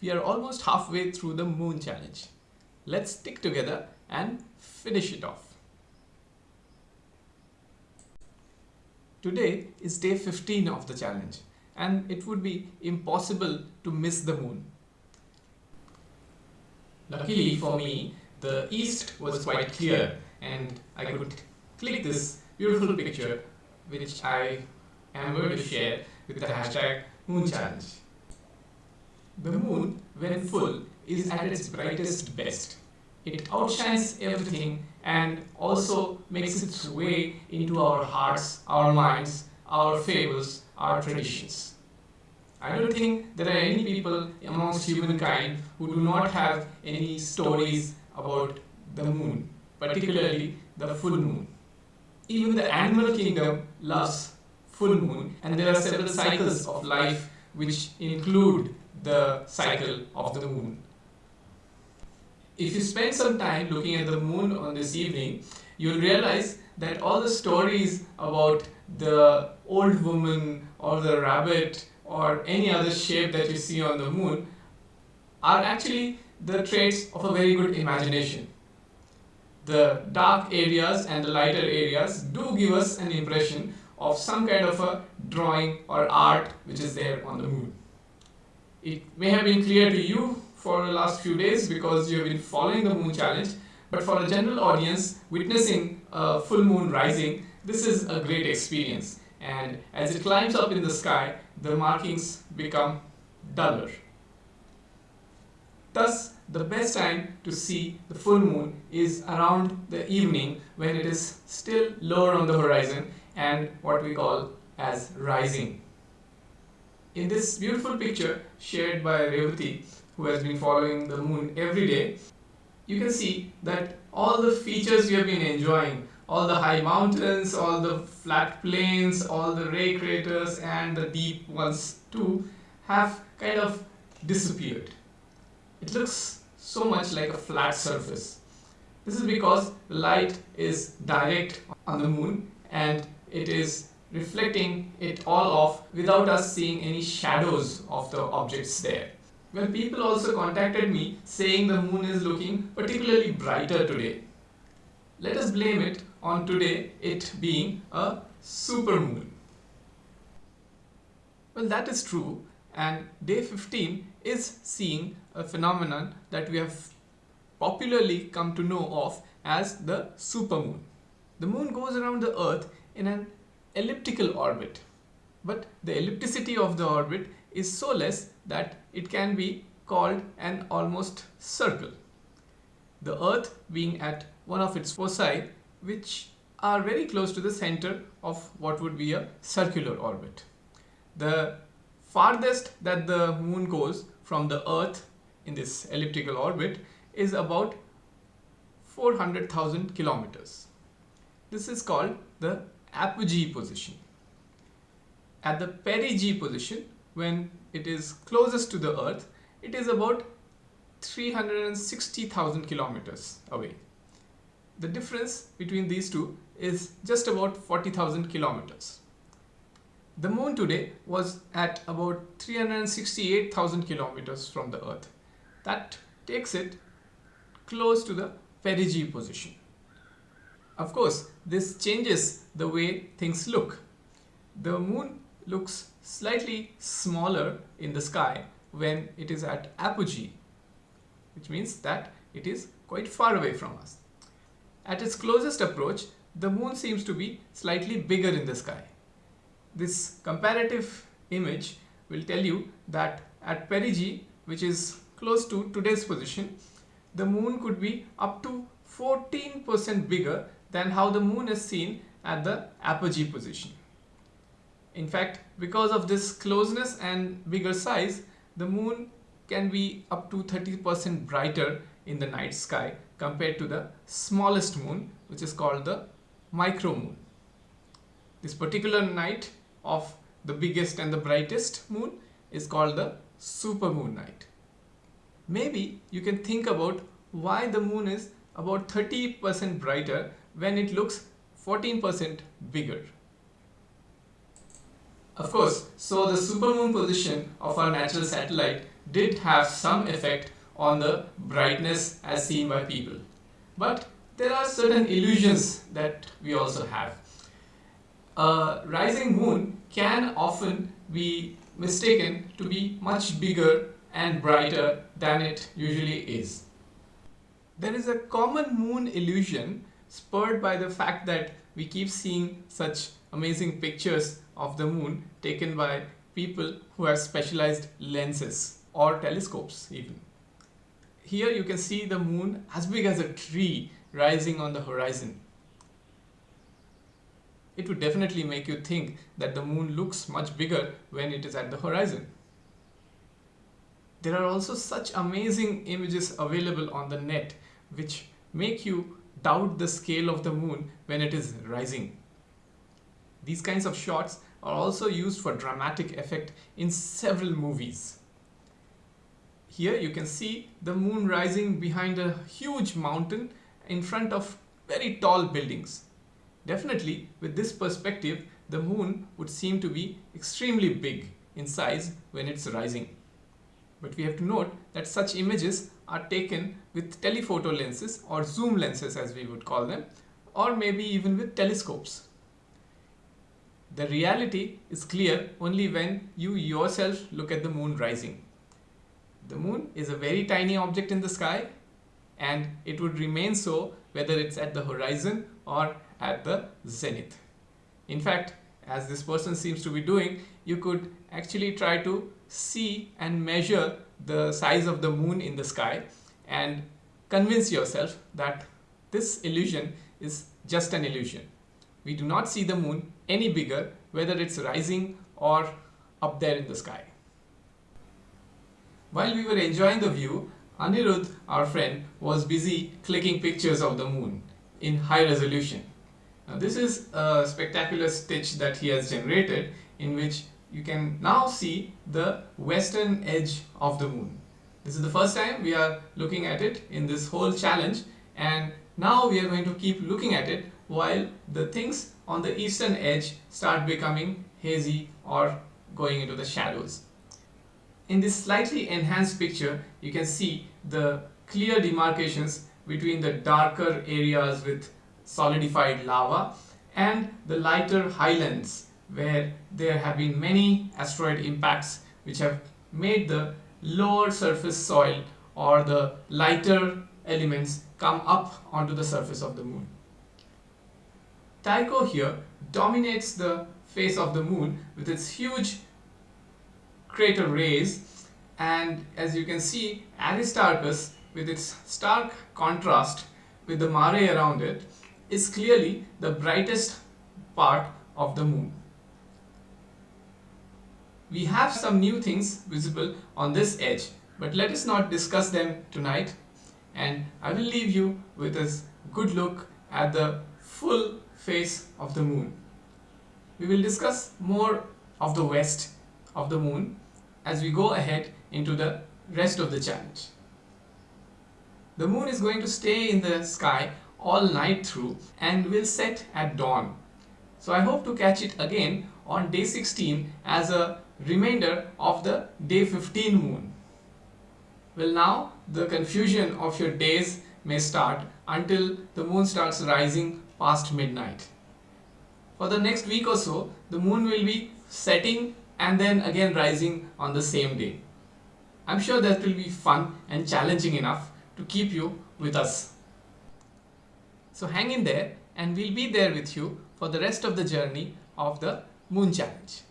we are almost halfway through the moon challenge. Let's stick together and finish it off. Today is day 15 of the challenge and it would be impossible to miss the moon. Luckily for me, the east was quite clear and I could click this beautiful picture which I am going to share with the hashtag moon challenge. The moon, when full, is at its brightest best. It outshines everything and also makes its way into our hearts, our minds, our fables, our traditions. I don't think there are any people amongst humankind who do not have any stories about the moon, particularly the full moon. Even the animal kingdom loves full moon and there are several cycles of life which include the cycle of the moon. If you spend some time looking at the moon on this evening, you'll realize that all the stories about the old woman or the rabbit or any other shape that you see on the moon are actually the traits of a very good imagination. The dark areas and the lighter areas do give us an impression of some kind of a drawing or art which is there on the moon. It may have been clear to you for the last few days because you have been following the moon challenge but for a general audience witnessing a full moon rising this is a great experience and as it climbs up in the sky the markings become duller. Thus the best time to see the full moon is around the evening when it is still lower on the horizon and what we call as rising. In this beautiful picture shared by Revati, who has been following the moon every day, you can see that all the features we have been enjoying, all the high mountains, all the flat plains, all the ray craters and the deep ones too, have kind of disappeared. It looks so much like a flat surface. This is because light is direct on the moon and it is reflecting it all off without us seeing any shadows of the objects there. Well, people also contacted me saying the moon is looking particularly brighter today. Let us blame it on today it being a super moon. Well, that is true and day 15 is seeing a phenomenon that we have popularly come to know of as the supermoon. The moon goes around the earth in an elliptical orbit. But the ellipticity of the orbit is so less that it can be called an almost circle. The earth being at one of its foci which are very close to the center of what would be a circular orbit. The farthest that the moon goes from the earth in this elliptical orbit is about 400,000 kilometers. This is called the apogee position. At the perigee position, when it is closest to the earth, it is about 360,000 kilometers away. The difference between these two is just about 40,000 kilometers. The moon today was at about 368,000 kilometers from the earth. That takes it close to the perigee position. Of course, this changes the way things look. The moon looks slightly smaller in the sky when it is at apogee, which means that it is quite far away from us. At its closest approach, the moon seems to be slightly bigger in the sky. This comparative image will tell you that at perigee, which is close to today's position, the moon could be up to 14% bigger than how the moon is seen at the apogee position. In fact, because of this closeness and bigger size, the moon can be up to 30% brighter in the night sky compared to the smallest moon which is called the micro moon. This particular night of the biggest and the brightest moon is called the super moon night. Maybe you can think about why the moon is about 30% brighter when it looks 14% bigger. Of course, so the supermoon position of our natural satellite did have some effect on the brightness as seen by people. But there are certain illusions that we also have. A rising moon can often be mistaken to be much bigger and brighter than it usually is. There is a common moon illusion spurred by the fact that we keep seeing such amazing pictures of the moon taken by people who have specialized lenses or telescopes even. Here you can see the moon as big as a tree rising on the horizon. It would definitely make you think that the moon looks much bigger when it is at the horizon. There are also such amazing images available on the net which make you doubt the scale of the moon when it is rising. These kinds of shots are also used for dramatic effect in several movies. Here you can see the moon rising behind a huge mountain in front of very tall buildings. Definitely with this perspective the moon would seem to be extremely big in size when it's rising. But we have to note that such images are taken with telephoto lenses or zoom lenses as we would call them or maybe even with telescopes. The reality is clear only when you yourself look at the moon rising. The moon is a very tiny object in the sky and it would remain so whether it's at the horizon or at the zenith. In fact, as this person seems to be doing, you could actually try to see and measure the size of the moon in the sky and convince yourself that this illusion is just an illusion. We do not see the moon any bigger whether it's rising or up there in the sky. While we were enjoying the view, Anirudh, our friend, was busy clicking pictures of the moon in high resolution. Now this is a spectacular stitch that he has generated in which you can now see the western edge of the moon. This is the first time we are looking at it in this whole challenge and now we are going to keep looking at it while the things on the eastern edge start becoming hazy or going into the shadows. In this slightly enhanced picture you can see the clear demarcations between the darker areas with solidified lava and the lighter highlands where there have been many asteroid impacts which have made the lower surface soil or the lighter elements come up onto the surface of the moon. Tycho here dominates the face of the moon with its huge crater rays and as you can see Aristarchus with its stark contrast with the mare around it is clearly the brightest part of the moon. We have some new things visible on this edge but let us not discuss them tonight and I will leave you with a good look at the full face of the moon. We will discuss more of the west of the moon as we go ahead into the rest of the challenge. The moon is going to stay in the sky all night through and will set at dawn. So I hope to catch it again on day 16 as a remainder of the day 15 moon. Well now the confusion of your days may start until the moon starts rising past midnight. For the next week or so the moon will be setting and then again rising on the same day. I'm sure that will be fun and challenging enough to keep you with us. So hang in there and we'll be there with you for the rest of the journey of the Moon Challenge.